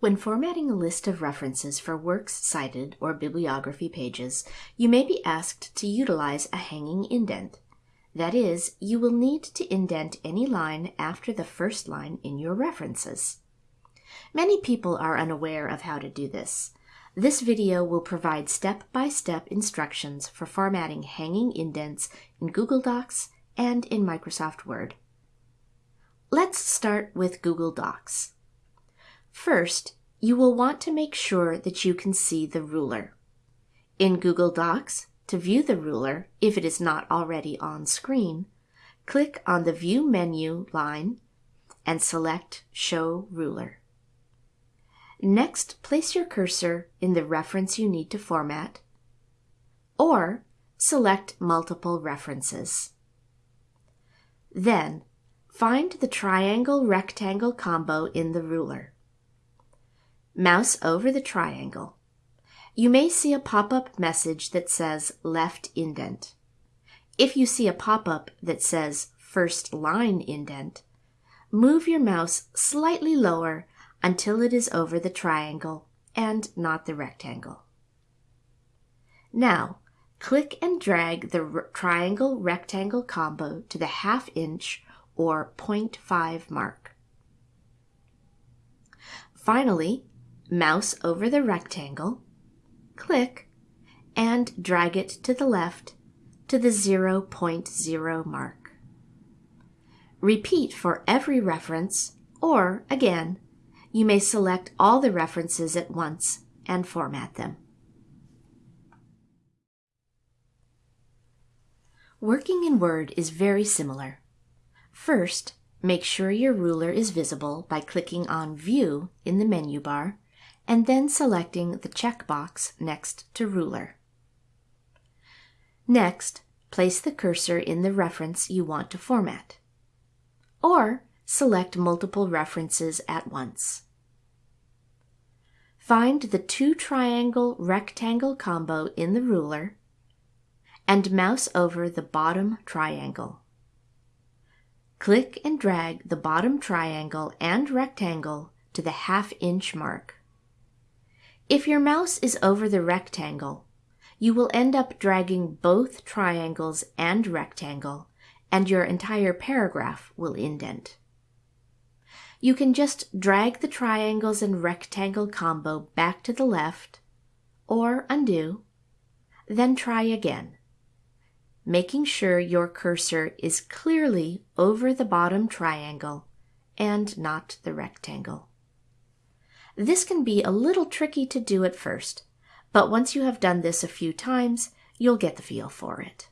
When formatting a list of references for works cited or bibliography pages, you may be asked to utilize a hanging indent. That is, you will need to indent any line after the first line in your references. Many people are unaware of how to do this. This video will provide step-by-step -step instructions for formatting hanging indents in Google Docs and in Microsoft Word. Let's start with Google Docs. First, you will want to make sure that you can see the ruler. In Google Docs, to view the ruler, if it is not already on screen, click on the View menu line and select Show Ruler. Next, place your cursor in the reference you need to format, or select multiple references. Then, find the triangle-rectangle combo in the ruler. Mouse over the triangle. You may see a pop-up message that says left indent. If you see a pop-up that says first line indent, move your mouse slightly lower until it is over the triangle and not the rectangle. Now, click and drag the triangle rectangle combo to the half inch or 0.5 mark. Finally, mouse over the rectangle, click, and drag it to the left to the 0.0 mark. Repeat for every reference, or again, you may select all the references at once and format them. Working in Word is very similar. First, make sure your ruler is visible by clicking on View in the menu bar and then selecting the checkbox next to Ruler. Next, place the cursor in the reference you want to format. Or select multiple references at once. Find the two triangle rectangle combo in the ruler and mouse over the bottom triangle. Click and drag the bottom triangle and rectangle to the half inch mark. If your mouse is over the rectangle, you will end up dragging both triangles and rectangle, and your entire paragraph will indent. You can just drag the triangles and rectangle combo back to the left, or undo, then try again, making sure your cursor is clearly over the bottom triangle and not the rectangle. This can be a little tricky to do at first, but once you have done this a few times, you'll get the feel for it.